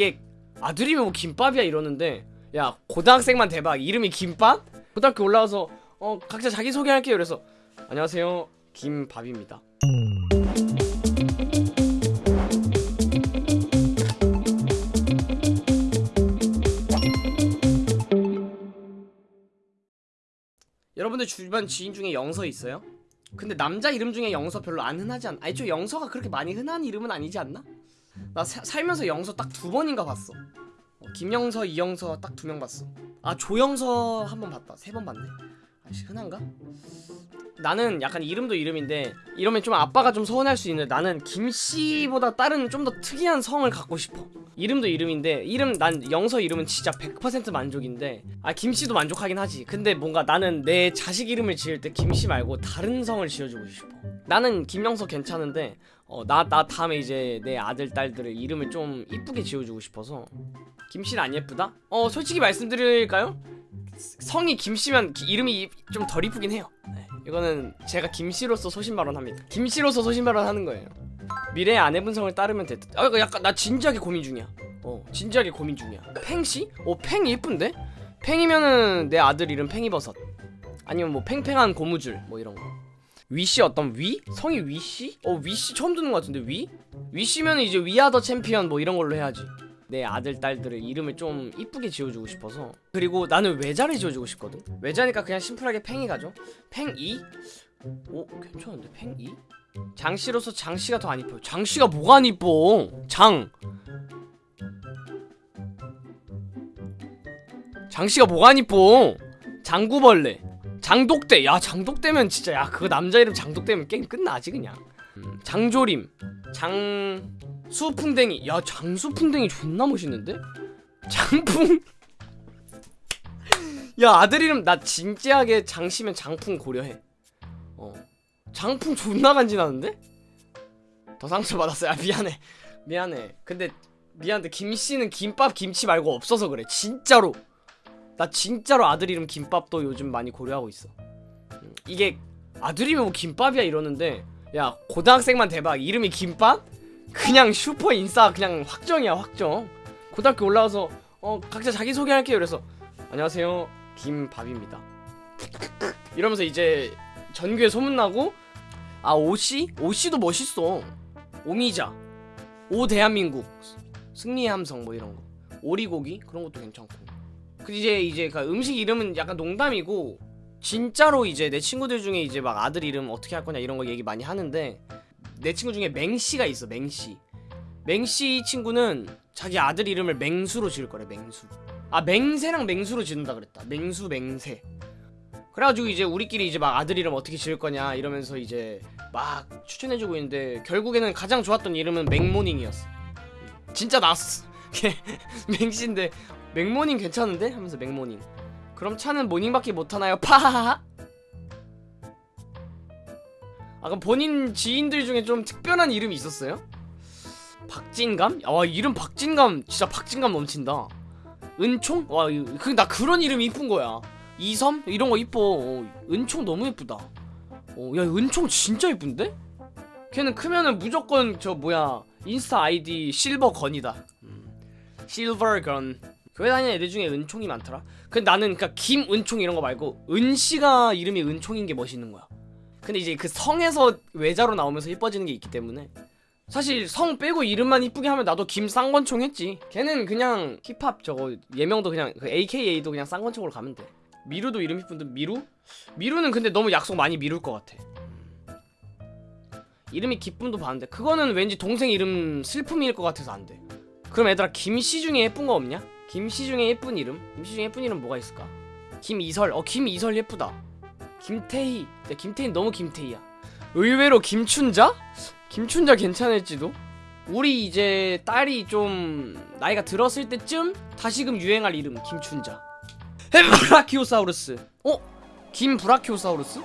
이게 아들이면 뭐 김밥이야 이러는데 야 고등학생만 대박 이름이 김밥? 고등학교 올라와서 어 각자 자기 소개할게요 그래서 안녕하세요 김밥입니다 여러분들 주변 지인 중에 영서 있어요? 근데 남자 이름 중에 영서 별로 안 흔하지 않? 아니 저 영서가 그렇게 많이 흔한 이름은 아니지 않나? 나 사- 살면서 영서 딱 두 번인가 봤어. 어, 김영서, 이영서 딱 두 명 봤어. 아 조영서 한 번 봤다. 세 번 봤네. 아씨 흔한가? 나는 약간 이름도 이름인데 이러면 좀 아빠가 좀 서운할 수 있는데 나는 김씨보다 다른 좀 더 특이한 성을 갖고 싶어. 이름도 이름인데 이름 난 영서 이름은 진짜 100% 만족인데 아 김씨도 만족하긴 하지. 근데 뭔가 나는 내 자식 이름을 지을 때 김씨 말고 다른 성을 지어주고 싶어. 나는 김영서 괜찮은데 어 나 나 다음에 이제 내 아들 딸들을 이름을 좀 이쁘게 지어주고 싶어서 김씨는 안 예쁘다? 어 솔직히 말씀드릴까요? 성이 김씨면 기- 이름이 좀 덜 이쁘긴 해요. 네, 이거는 제가 김씨로서 소신 발언합니다. 김씨로서 소신 발언하는 거예요. 미래의 아내 분 성을 따르면 됐다. 아 이거 약간 나 진지하게 고민 중이야. 어 진지하게 고민 중이야. 팽씨? 어팽 예쁜데? 팽이면은 내 아들 이름 팽이버섯. 아니면 뭐 팽팽한 고무줄 뭐 이런 거. 위씨 어떤 위? 성이 위씨? 어 위씨 처음 듣는 것 같은데 위? 위씨면 이제 We are the champion 뭐 이런 걸로 해야지. 내 아들 딸들을 이름을 좀 이쁘게 지어주고 싶어서 그리고 나는 외자를 지어주고 싶거든 외자니까 그냥 심플하게 팽이 가죠 팽이? 오 괜찮은데 팽이? 장씨로서 장씨가 더 안 이뻐요 장씨가 뭐가 안 이뻐 장 장씨가 뭐가 안 이뻐 장구벌레 장독대. 야 장독대면 진짜 야 그거 남자 이름 장독대면 게임 끝나지 그냥. 음, 장조림 장 수풍뎅이. 야 장수풍뎅이 존나 멋있는데? 장풍? 야 아들 이름 나 진지하게 장씨면 장풍 고려해. 어 장풍 존나 간지나는데? 더 상처받았어요. 아 미안해. 미안해. 근데 미안한데 김씨는 김밥 김치 말고 없어서 그래. 진짜로 나 진짜로 아들 이름 김밥도 요즘 많이 고려하고 있어. 음, 이게 아들이면 뭐 김밥이야 이러는데 야 고등학생만 대박. 이름이 김밥? 그냥 슈퍼 인싸 그냥 확정이야 확정. 고등학교 올라와서 어 각자 자기 소개할게요. 그래서 안녕하세요. 김밥입니다. 이러면서 이제 전교에 소문나고 아 오씨? 오씨도 멋있어. 오미자. 오 대한민국. 승리의 함성 뭐 이런 거. 오리고기? 그런 것도 괜찮고 그 이제 이제 그 음식 이름은 약간 농담이고 진짜로 이제 내 친구들 중에 이제 막 아들 이름 어떻게 할 거냐 이런 거 얘기 많이 하는데 내 친구 중에 맹씨가 있어 맹씨. 맹씨 친구는 자기 아들 이름을 맹수로 지을 거래 맹수. 아 맹세랑 맹수로 지는다 그랬다. 맹수 맹세. 그래가지고 이제 우리끼리 이제 막 아들 이름 어떻게 지을 거냐 이러면서 이제 막 추천해주고 있는데 결국에는 가장 좋았던 이름은 맥모닝이었어. 진짜 나왔어 맹씨인데 맥모닝 괜찮은데? 하면서 맥모닝 그럼 차는 모닝밖에 못하나요? 파하하 아 그럼 본인 지인들 중에 좀 특별한 이름이 있었어요? 박진감? 와 이름 박진감 진짜 박진감 넘친다 은총? 와나 그런 이름 이쁜 거야 이섬? 이런 거 이뻐 어, 은총 너무 예쁘다 어, 야 은총 진짜 예쁜데? 걔는 크면은 무조건 저 뭐야 인스타 아이디 실버건이다 음, 실버건 교회 다니는 애들 중에 은총이 많더라. 근데 나는 그니까 김은총 이런 거 말고 은씨가 이름이 은총인 게 멋있는 거야. 근데 이제 그 성에서 외자로 나오면서 이뻐지는 게 있기 때문에. 사실 성 빼고 이름만 이쁘게 하면 나도 김쌍권총 했지. 걔는 그냥 힙합 저거 예명도 그냥 그 AKA도 그냥 쌍권총으로 가면 돼. 미루도 이름 이쁜데 미루? 미루는 근데 너무 약속 많이 미룰 것 같아. 이름이 기쁨도 봤는데 그거는 왠지 동생 이름 슬픔일 것 같아서 안돼 그럼 얘들아 김씨 중에 예쁜 거 없냐? 김씨 중에 예쁜 이름? 김씨 중에 예쁜 이름 뭐가 있을까? 김이설 어 김이설 예쁘다 김태희 근데 김태희 너무 김태희야 의외로 김춘자? 김춘자 괜찮을지도? 우리 이제 딸이 좀 나이가 들었을 때쯤 다시금 유행할 이름 김춘자 브라키오사우루스 어? 김브라키오사우루스?